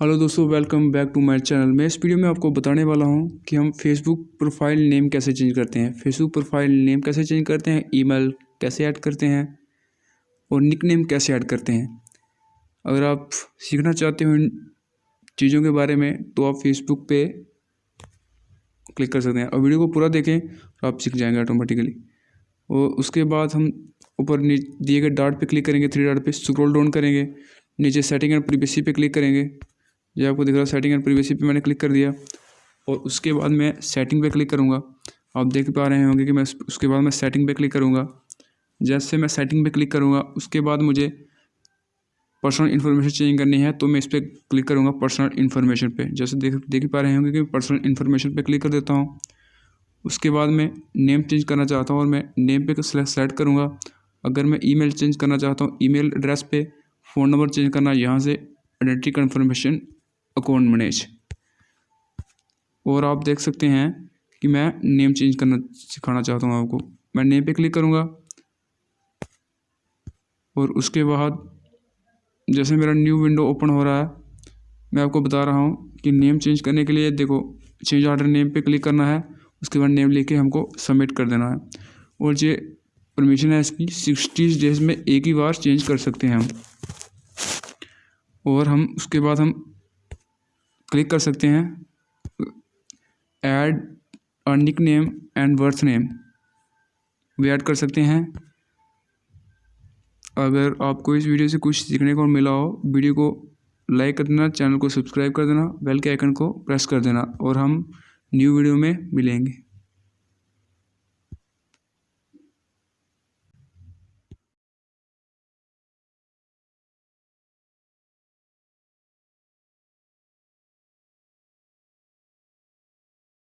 Hello दोस्तों welcome back to my channel मैं इस वीडियो में आपको बताने वाला हूँ कि हम फेसबुक प्रोफ़ाइल नेम कैसे चेंज करते हैं। फेसबुक प्रोफ़ाइल नेम कैसे चेंज करते हैं? ईमेल कैसे ऐड करते हैं? और निक नेम कैसे ऐड करते हैं? अगर आप सीखना चाहते हो इन चीज़ों के बारे में तो आप फेसबुक पे क्लिक कर सकते हैं। और वीडियो को पूरा देखें तो आप सीख जाएँगे ऑटोमेटिकली और उसके बाद हम ऊपर दिए गए डाट पे क्लिक करेंगे थ्री डाट पे स्क्रॉल डाउन करेंगे, नीचे सेटिंग एंड प्रीवेसी पे क्लिक करेंगे। ये आपको दिख रहा है सेटिंग एंड प्रीवेसी पे मैंने क्लिक कर दिया। और उसके बाद मैं सेटिंग पे क्लिक करूँगा। आप देख पा रहे होंगे कि मैं उसके बाद मैं सेटिंग पे क्लिक करूँगा। जैसे मैं सेटिंग पे क्लिक करूँगा, उसके बाद मुझे पर्सनल इन्फॉर्मेशन चेंज करनी है तो मैं इस पर क्लिक करूँगा पर्सनल इन्फॉर्मेशन पे। जैसे देख देख पा रहे होंगे कि पर्सनल इन्फॉर्मेशन पे क्लिक कर देता हूँ। उसके बाद मैं नेम चेंज करना चाहता हूँ और मैं नेम पे सेलेक्ट करूँगा। अगर मैं ईमेल चेंज करना चाहता हूँ ईमेल एड्रेस पे फ़ोन नंबर चेंज करना, यहाँ से आइडेंटिटी कन्फर्मेशन अकाउंट मैनेज और आप देख सकते हैं कि मैं नेम चेंज करना सिखाना चाहता हूँ आपको। मैं नेम पे क्लिक करूँगा। और उसके बाद जैसे मेरा न्यू विंडो ओपन हो रहा है, मैं आपको बता रहा हूँ कि नेम चेंज करने के लिए देखो चेंज ऑर्डर नेम पे क्लिक करना है, उसके बाद नेम लेके हमको सबमिट कर देना है। और ये परमिशन है इसकी सिक्सटी डेज़ में एक ही बार चेंज कर सकते हैं हम। और हम, उसके बाद हम क्लिक कर सकते हैं। ऐड अर्निक नेम एंड बर्थ नेम भी ऐड कर सकते हैं। अगर आपको इस वीडियो से कुछ सीखने को मिला हो, वीडियो को लाइक कर देना, चैनल को सब्सक्राइब कर देना बेल के आइकन को प्रेस कर देना और हम न्यू वीडियो में मिलेंगे।